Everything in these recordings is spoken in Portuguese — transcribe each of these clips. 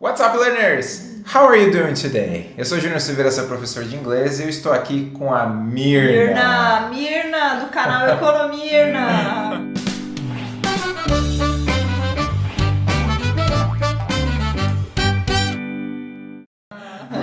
What's up, learners? How are you doing today? Eu sou Júnior Silveira, sou professor de inglês e eu estou aqui com a Mirna. Mirna, Mirna, do canal Economirna.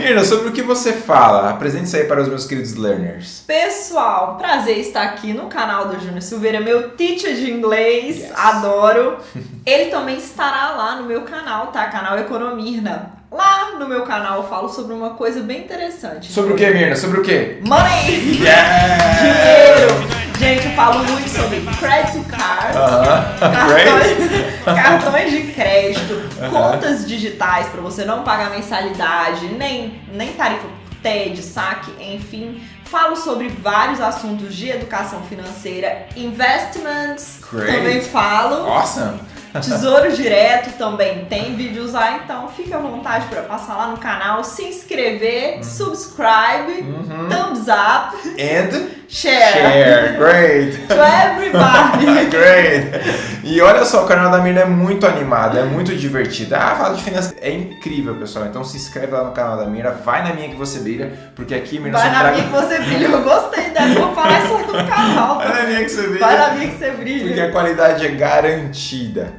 Mirna, sobre o que você fala? Apresente-se aí para os meus queridos learners. Pessoal, prazer estar aqui no canal do Júnior Silveira, meu teacher de inglês, Yes. adoro. Ele também estará lá no meu canal, tá? Canal Economirna. Lá no meu canal eu falo sobre uma coisa bem interessante. Sobre o que, Mirna? Sobre o que? Money! Yeah! Dinheiro! Gente, eu falo muito sobre credit card. Aham. Great! Cartões, cartões de crédito, Aham. contas digitais para você não pagar mensalidade, nem, nem tarifa por TED, saque, enfim. Falo sobre vários assuntos de educação financeira, investments, Great. também falo. Awesome! Tesouro Direto também tem vídeos lá, então fique à vontade para passar lá no canal, se inscrever, subscribe, Uhum. thumbs up, And share, share! Great! to everybody. Great! E olha só, o canal da Mirna é muito animado, é muito divertido. Ah, fala de finanças. É incrível, pessoal. Então se inscreve lá no canal da Mirna, vai na minha que você brilha, porque aqui Mirna Vai na traga- minha que você brilha. Eu gostei dessa, vou falar isso no canal. Vai na minha que você brilha. Vai na minha que você Porque brilha. a qualidade é garantida.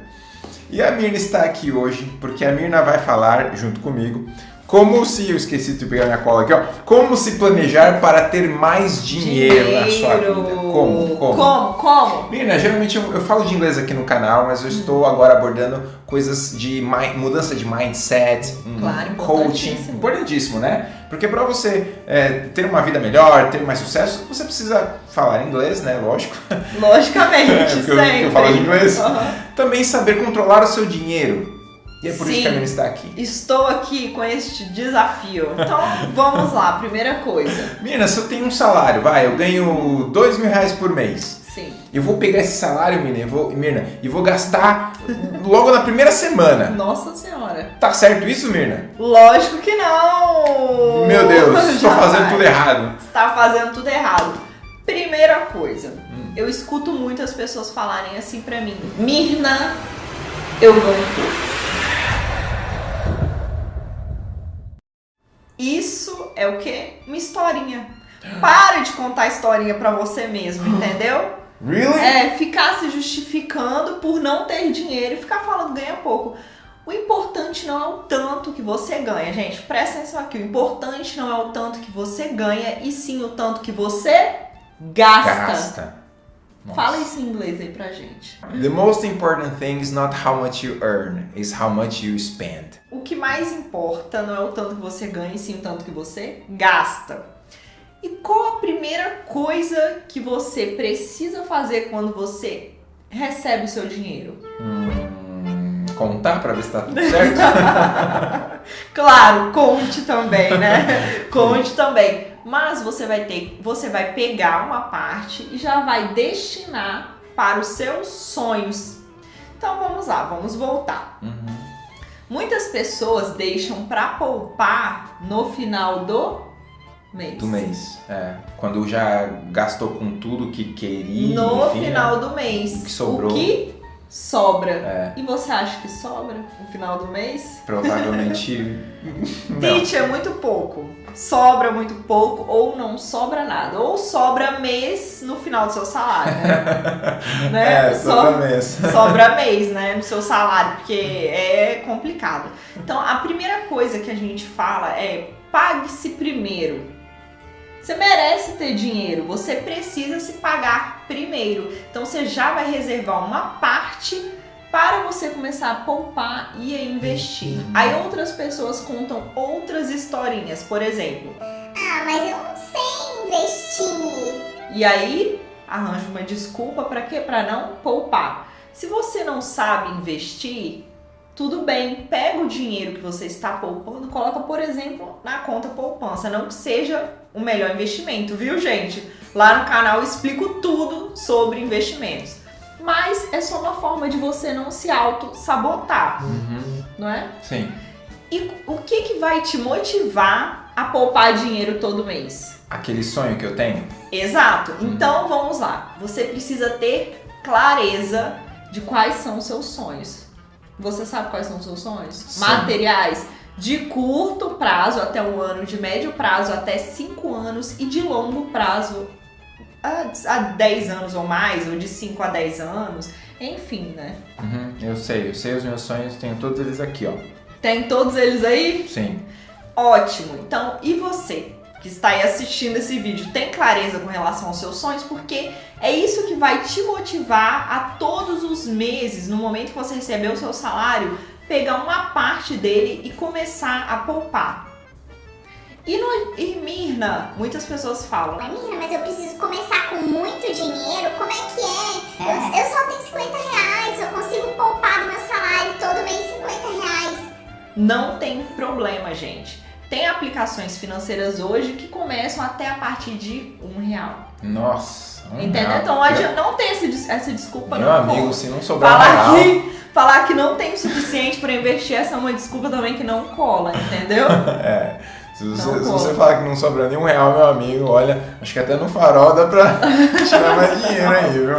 E a Mirna está aqui hoje porque a Mirna vai falar junto comigo como se eu esqueci de pegar minha cola aqui, ó. Como se planejar para ter mais dinheiro, na sua vida. Como? Como? Como? Como? Mirna, geralmente eu, eu falo de inglês aqui no canal, mas eu estou agora abordando coisas de mudança de mindset, um Claro, coaching, importantíssimo. né? Porque para você é, ter uma vida melhor, ter mais sucesso, você precisa falar inglês, né? Lógico. Logicamente, É, porque eu- sempre. eu falo de inglês. Aham. Também saber controlar o seu dinheiro. E é por isso Sim. que a Mirna está aqui. Estou aqui com este desafio. Então, vamos lá. Primeira coisa. Mirna, se eu tenho um salário, vai, eu ganho dois mil reais por mês. Sim. Eu vou pegar esse salário, Mirna, e vou, Mirna, e vou gastar logo na primeira semana. Nossa senhora. Tá certo isso, Mirna? Lógico que não. Meu Deus, estou fazendo tudo errado. Está fazendo tudo errado. Primeira coisa. Hum. Eu escuto muitas pessoas falarem assim pra mim. Mirna, eu ganho tudo. Isso é o quê? Uma historinha. Para de contar historinha pra você mesmo, entendeu? Really? É, ficar se justificando por não ter dinheiro e ficar falando ganha pouco. O importante não é o tanto que você ganha, gente. Presta atenção aqui. O importante não é o tanto que você ganha, e sim o tanto que você gasta. Gasta. Nossa. Fala isso em inglês aí pra gente. The most important thing is not how much you earn, is how much you spend. O que mais importa não é o tanto que você ganha, e sim o tanto que você gasta. E qual a primeira coisa que você precisa fazer quando você recebe o seu dinheiro? Hum, contar pra ver se tá tudo certo? Claro, conte também, né? conte também. Mas você vai ter, você vai pegar uma parte e já vai destinar para os seus sonhos. Então vamos lá, vamos voltar. Uhum. Muitas pessoas deixam para poupar no final do mês. Do mês. É. Quando já gastou com tudo que queria. No enfim, né? final do mês. O que sobrou. O que sobra. É. E você acha que sobra no final do mês? Provavelmente. Teach é muito pouco. Sobra muito pouco ou não sobra nada. Ou sobra mês no final do seu salário, né? né? É, Só- toda mês. sobra mês, né, no seu salário, porque é complicado. Então, a primeira coisa que a gente fala é pague-se primeiro. Você merece ter dinheiro, você precisa se pagar primeiro. Então, você já vai reservar uma parte para você começar a poupar e a investir. Uhum. Aí outras pessoas contam outras historinhas, por exemplo, Ah, mas eu não sei investir. E aí arranja uma desculpa para quê? Para não poupar. Se você não sabe investir, tudo bem, pega o dinheiro que você está poupando, coloca, por exemplo, na conta poupança, não que seja o melhor investimento, viu, gente? Lá no canal eu explico tudo sobre investimentos. Mas é só uma forma de você não se auto sabotar, Uhum. não é? Sim. E o que que vai te motivar a poupar dinheiro todo mês? Aquele sonho que eu tenho. Exato. Então vamos lá. Você precisa ter clareza de quais são os seus sonhos. Você sabe quais são os seus sonhos? Sim. Materiais de curto prazo até um ano, de médio prazo até cinco anos e de longo prazo a 10 anos ou mais, ou de 5 a 10 anos, enfim, né? Uhum, eu sei, eu sei os meus sonhos, tenho todos eles aqui, ó. Tem todos eles aí? Sim. Ótimo! Então, e você que está aí assistindo esse vídeo, tem clareza com relação aos seus sonhos? Porque é isso que vai te motivar a todos os meses, no momento que você receber o seu salário, pegar uma parte dele e começar a poupar. E, no, e Mirna, muitas pessoas falam, Amiga, mas eu preciso começar com muito dinheiro? Como é que é? Eu, eu só tenho 50 reais, eu consigo poupar do meu salário todo mês 50 reais. Não tem problema, gente. Tem aplicações financeiras hoje que começam até a partir de um real. Nossa. um Entendeu? real. Então hoje não tem esse essa desculpa Meu não. amigo, pô. se não sobrar um Falar real... que, falar que não tem o suficiente pra investir, essa é uma desculpa também que não cola, entendeu? É. Se você, Não se você falar que não sobra nenhum real, meu amigo, olha, acho que até no farol dá pra tirar mais dinheiro aí, viu?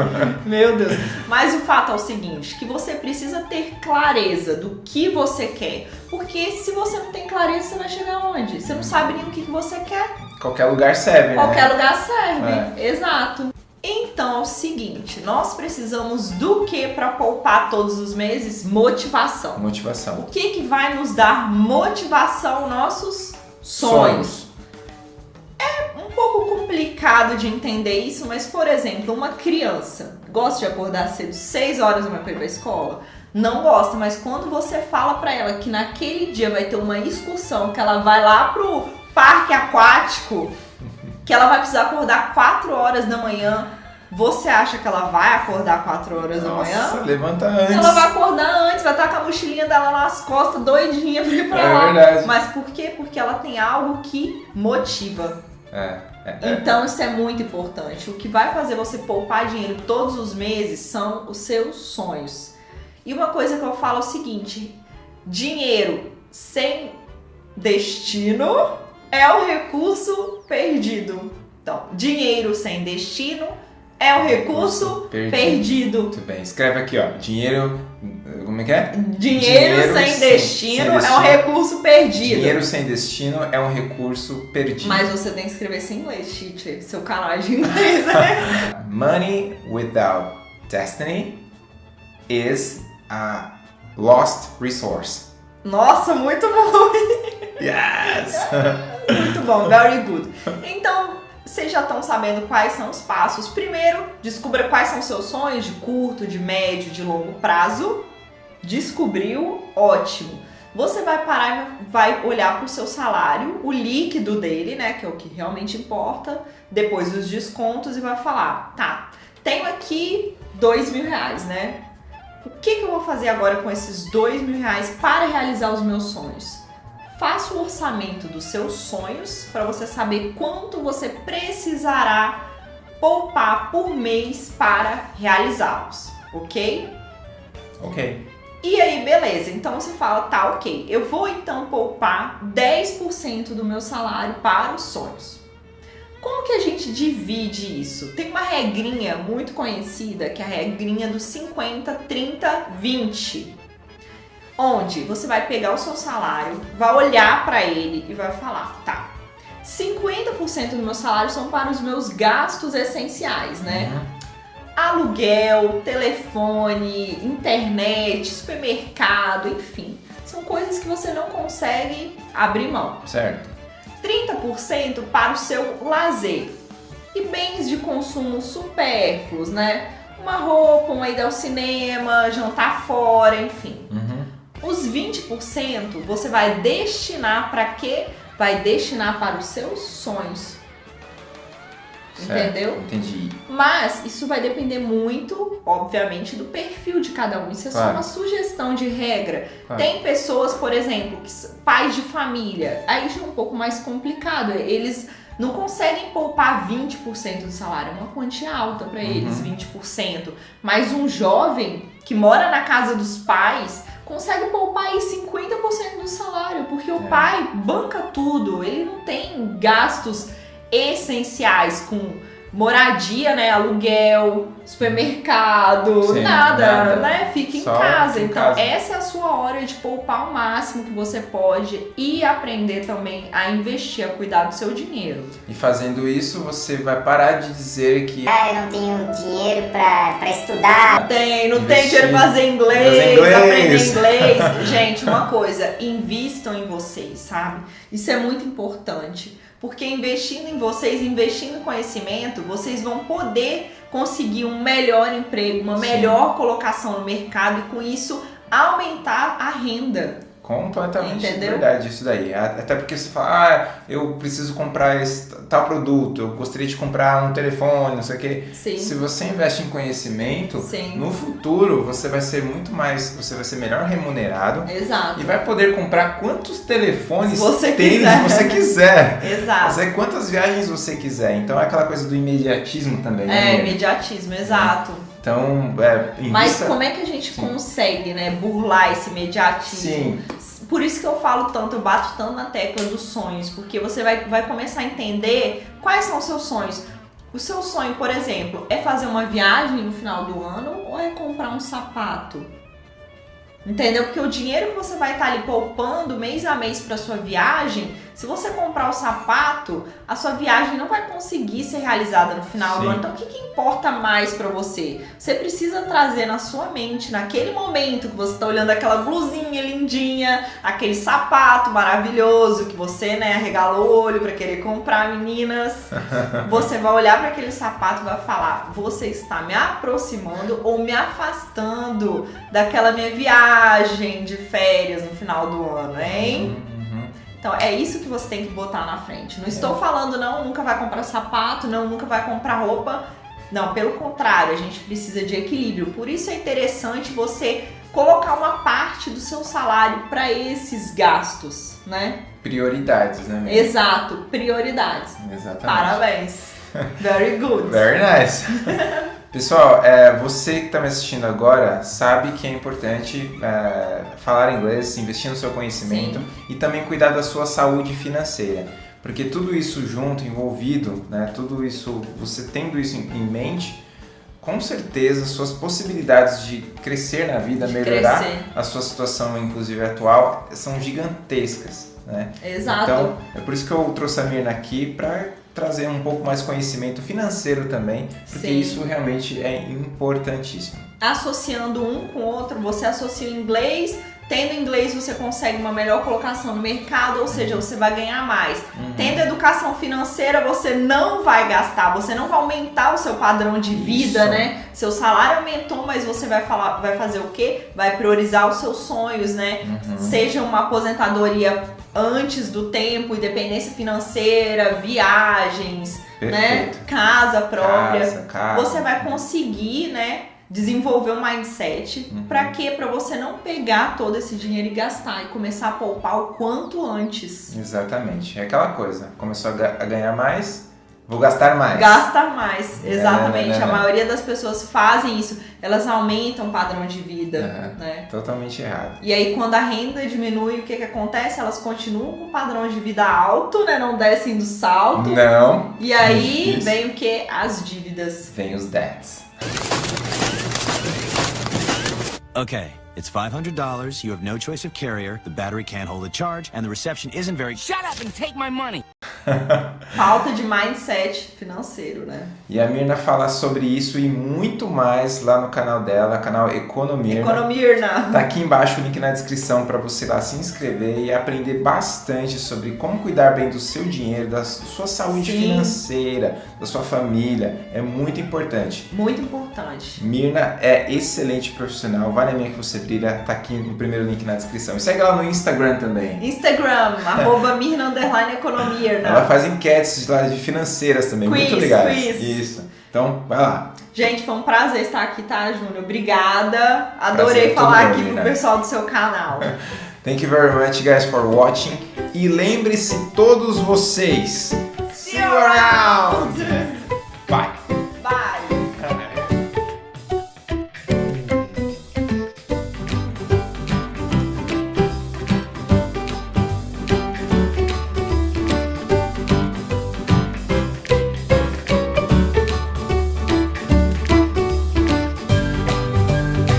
Meu Deus. Mas o fato é o seguinte, que você precisa ter clareza do que você quer. Porque se você não tem clareza, você vai chegar onde? Você não sabe nem o que você quer. Qualquer lugar serve, Qualquer né? lugar serve. Exato. Então é o seguinte, nós precisamos do que para poupar todos os meses? Motivação. Motivação. O que que vai nos dar motivação? Nossos sonhos. Um pouco complicado de entender isso, mas por exemplo, uma criança gosta de acordar cedo, 6 horas para ir pra escola? Não gosta, mas quando você fala pra ela que naquele dia vai ter uma excursão, que ela vai lá pro parque aquático, que ela vai precisar acordar 4 horas da manhã, você acha que ela vai acordar 4 horas da manhã? Nossa, levanta antes. Ela vai acordar antes, vai estar com a mochilinha dela nas costas, doidinha pra ir pra É lá. verdade. Mas por quê? Porque ela tem algo que motiva. É, é, é. Então isso é muito importante. O que vai fazer você poupar dinheiro todos os meses são os seus sonhos. E uma coisa que eu falo é o seguinte: dinheiro sem destino é o recurso perdido. Então, dinheiro sem destino é o recurso Perdido. perdido. Muito bem. Escreve aqui, ó. Dinheiro. Como é que é? Dinheiro, Dinheiro sem, sem- destino sem é um destino. recurso perdido. Dinheiro sem destino é um recurso perdido. Mas você tem que escrever isso em inglês, teacher. Seu canal é de inglês, né? Money without destiny is a lost resource. Nossa, muito bom. Yes! Muito bom, very good. Então, vocês já estão sabendo quais são os passos. Primeiro, descubra quais são seus sonhos de curto, de médio, de longo prazo. Descobriu? Ótimo. Você vai parar e vai olhar para o seu salário, o líquido dele, né, que é o que realmente importa, depois dos descontos e vai falar, tá, tenho aqui dois mil reais, né? O que, que eu vou fazer agora com esses dois mil reais para realizar os meus sonhos? Faça o orçamento dos seus sonhos para você saber quanto você precisará poupar por mês para realizá-los, ok? ok. E aí, beleza. Então você fala, tá, ok. Eu vou então poupar 10% do meu salário para os sonhos. Como que a gente divide isso? Tem uma regrinha muito conhecida, que é a regrinha do 50, 30, 20. Onde você vai pegar o seu salário, vai olhar para ele e vai falar, tá, 50% do meu salário são para os meus gastos essenciais, né? Uhum. aluguel, telefone, internet, supermercado, enfim. São coisas que você não consegue abrir mão. Certo. 30% para o seu lazer e bens de consumo supérfluos, né? Uma roupa, uma ida ao cinema, jantar fora, enfim. Uhum. Os 20% você vai destinar para quê? Vai destinar para os seus sonhos. Certo. Entendeu? Entendi. Mas isso vai depender muito, obviamente, do perfil de cada um. Isso é só Claro. uma sugestão de regra. Claro. Tem pessoas, por exemplo, que pais de família, aí já é um pouco mais complicado. Eles não conseguem poupar 20% do salário, é uma quantia alta para eles, Uhum. 20%. Mas um jovem que mora na casa dos pais consegue poupar aí 50% do salário, porque o É. pai banca tudo, ele não tem gastos essenciais com moradia, né? Aluguel, supermercado, Sim, nada, nada. né? Fica em casa. em então, casa. essa é a sua hora de poupar o máximo que você pode e aprender também a investir, a cuidar do seu dinheiro. E fazendo isso, você vai parar de dizer que Ah, eu não tenho dinheiro pra, pra estudar. Não tem, não tem Investir. dinheiro pra fazer inglês, Fazer inglês. aprender inglês. Gente, uma coisa, invistam em vocês, sabe? Isso é muito importante. Porque investindo em vocês, investindo em conhecimento, vocês vão poder conseguir um melhor emprego, uma Sim. melhor colocação no mercado e com isso aumentar a renda. Completamente Entendeu? verdade isso daí. Até porque você fala, ah, eu preciso comprar esse tal produto, eu gostaria de comprar um telefone, não sei o quê. Sim. Se você investe em conhecimento, Sim. no futuro você vai ser muito mais, você vai ser melhor remunerado Exato. e vai poder comprar quantos telefones, você tênis quiser. você quiser. Exato. Fazer quantas viagens você quiser. Então é aquela coisa do imediatismo também. É, né? Imediatismo, exato. Então, é, Mas como é que a gente Sim. consegue, né, burlar esse imediatismo? Sim, Por isso que eu falo tanto, eu bato tanto na tecla dos sonhos, porque você vai, vai começar a entender quais são os seus sonhos. O seu sonho, por exemplo, é fazer uma viagem no final do ano ou é comprar um sapato? Entendeu? Porque o dinheiro que você vai estar ali poupando mês a mês para sua viagem, se você comprar o sapato, a sua viagem não vai conseguir ser realizada no final do Sim. ano. Então, o que, que importa mais para você? Você precisa trazer na sua mente, naquele momento que você tá olhando aquela blusinha lindinha, aquele sapato maravilhoso que você, né, arregala o olho para querer comprar, meninas. Você vai olhar para aquele sapato e vai falar: você está me aproximando ou me afastando daquela minha viagem de férias no final do ano, hein? Uhum. Então é isso que você tem que botar na frente. Não estou falando, não, nunca vai comprar sapato, não, nunca vai comprar roupa. Não, pelo contrário, a gente precisa de equilíbrio. Por isso é interessante você colocar uma parte do seu salário para esses gastos, né? Prioridades, né? Miriam? Exato, prioridades. Exatamente. Parabéns. Very good. Very nice. Pessoal, é, você que está me assistindo agora sabe que é importante é, falar inglês, investir no seu conhecimento e também cuidar da sua saúde financeira. Porque tudo isso junto, envolvido, né, tudo isso, você tendo isso em, em mente, com certeza suas possibilidades de crescer na vida, De melhorar crescer. a sua situação, inclusive atual, são gigantescas. Né? Exato. Então, é por isso que eu trouxe a Mirna aqui para trazer um pouco mais conhecimento financeiro também, porque Sim. isso realmente é importantíssimo. associando um com o outro, você associa o inglês, tendo inglês você consegue uma melhor colocação no mercado, ou seja, você vai ganhar mais. Uhum. Tendo educação financeira, você não vai gastar, você não vai aumentar o seu padrão de vida, Isso. né? Seu salário aumentou, mas você vai falar, vai fazer o quê? Vai priorizar os seus sonhos, né? Uhum. Seja uma aposentadoria antes do tempo, independência financeira, viagens, né? Perfeito. Casa própria Casa, casa. você vai conseguir, né, desenvolver um mindset Uhum. pra quê? Pra você não pegar todo esse dinheiro e gastar e começar a poupar o quanto antes. Exatamente. É aquela coisa. Começou a, ga- a ganhar mais, vou gastar mais. Gasta mais, É, exatamente. né, né, A né. maioria das pessoas fazem isso, elas aumentam o padrão de vida, Uhum. né? Totalmente errado. E aí quando a renda diminui, o que que acontece? Elas continuam com o padrão de vida alto, né? Não descem do salto. Não. E aí Isso. vem o que? As dívidas. Vem os debts. Okay, it's $500, you have no choice of carrier, the battery can't hold a charge, and the reception isn't very. Shut up and take my money. Falta de mindset financeiro, né? E a Mirna fala sobre isso e muito mais lá no canal dela, canal Economia. Economirna. Tá aqui embaixo o link na descrição para você lá se inscrever e aprender bastante sobre como cuidar bem do seu dinheiro, da sua saúde Sim. financeira, da sua família. É muito importante. Muito importante. Mirna é excelente profissional, vale a minha que você brilha, tá aqui no primeiro link na descrição. E segue ela no Instagram também. Instagram, arroba Mirna Underline Economia. Ela faz enquetes lá de financeiras também, Quiz, muito legais. quiz. Isso. Então, vai lá. Gente, foi um prazer estar aqui, tá, Júnior? Obrigada. Adorei Prazer é falar aqui Mirna. pro pessoal do seu canal. Thank you very much, guys, for watching. E lembre-se, todos vocês, See you around!